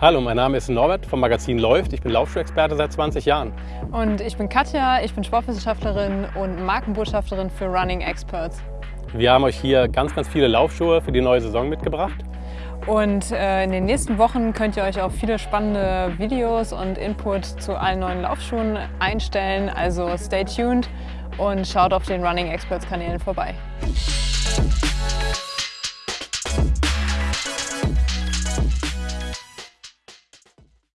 Hallo, mein Name ist Norbert vom Magazin Läuft. Ich bin Laufschuhexperte seit 20 Jahren. Und ich bin Katja, ich bin Sportwissenschaftlerin und Markenbotschafterin für Running Experts. Wir haben euch hier ganz, ganz viele Laufschuhe für die neue Saison mitgebracht. Und äh, in den nächsten Wochen könnt ihr euch auf viele spannende Videos und Input zu allen neuen Laufschuhen einstellen. Also stay tuned und schaut auf den Running Experts Kanälen vorbei.